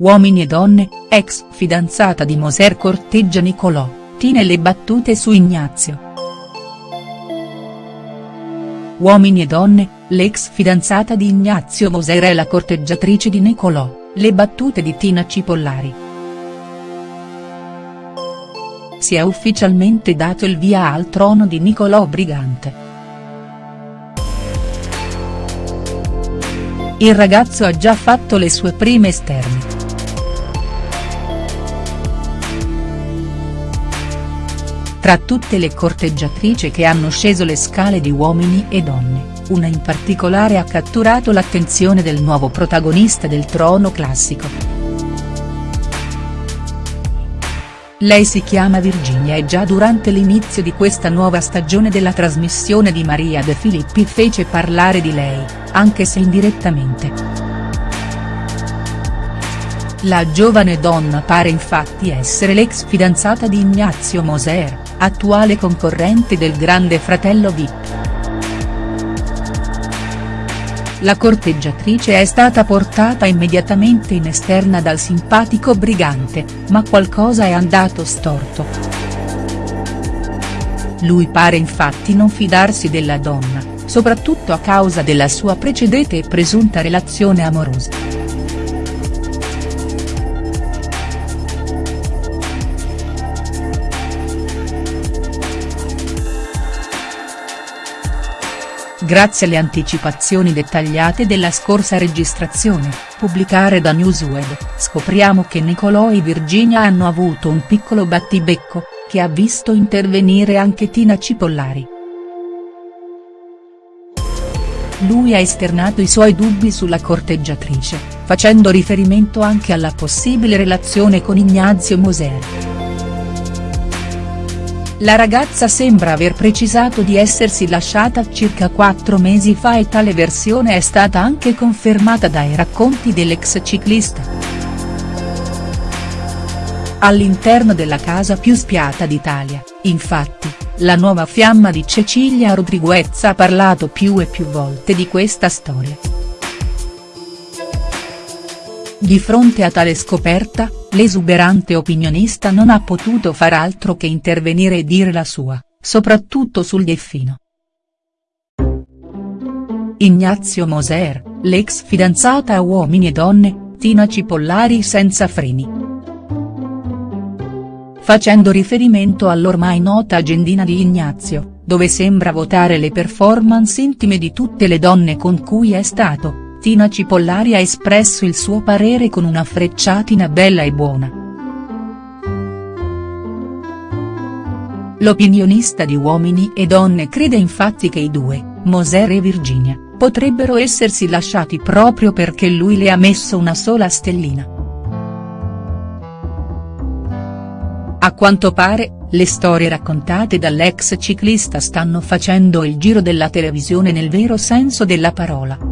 Uomini e donne, ex fidanzata di Moser corteggia Nicolò, Tina e le battute su Ignazio. Uomini e donne, l'ex fidanzata di Ignazio Moser è la corteggiatrice di Nicolò, le battute di Tina Cipollari. Si è ufficialmente dato il via al trono di Nicolò Brigante. Il ragazzo ha già fatto le sue prime esterne. Tra tutte le corteggiatrici che hanno sceso le scale di Uomini e Donne, una in particolare ha catturato l'attenzione del nuovo protagonista del trono classico. Lei si chiama Virginia e già durante l'inizio di questa nuova stagione della trasmissione di Maria De Filippi fece parlare di lei, anche se indirettamente. La giovane donna pare infatti essere l'ex fidanzata di Ignazio Moser, attuale concorrente del grande fratello Vip. La corteggiatrice è stata portata immediatamente in esterna dal simpatico brigante, ma qualcosa è andato storto. Lui pare infatti non fidarsi della donna, soprattutto a causa della sua precedente e presunta relazione amorosa. Grazie alle anticipazioni dettagliate della scorsa registrazione, pubblicare da Newsweb, scopriamo che Nicolò e Virginia hanno avuto un piccolo battibecco, che ha visto intervenire anche Tina Cipollari. Lui ha esternato i suoi dubbi sulla corteggiatrice, facendo riferimento anche alla possibile relazione con Ignazio Moser. La ragazza sembra aver precisato di essersi lasciata circa quattro mesi fa e tale versione è stata anche confermata dai racconti dell'ex ciclista. All'interno della casa più spiata d'Italia, infatti, la nuova fiamma di Cecilia Rodriguez ha parlato più e più volte di questa storia. Di fronte a tale scoperta, l'esuberante opinionista non ha potuto far altro che intervenire e dire la sua, soprattutto sul Delfino. Ignazio Moser, l'ex fidanzata a Uomini e Donne, Tina Cipollari senza freni. Facendo riferimento all'ormai nota agendina di Ignazio, dove sembra votare le performance intime di tutte le donne con cui è stato, Tina Cipollari ha espresso il suo parere con una frecciatina bella e buona. L'opinionista di Uomini e Donne crede infatti che i due, Moser e Virginia, potrebbero essersi lasciati proprio perché lui le ha messo una sola stellina. A quanto pare, le storie raccontate dall'ex ciclista stanno facendo il giro della televisione nel vero senso della parola.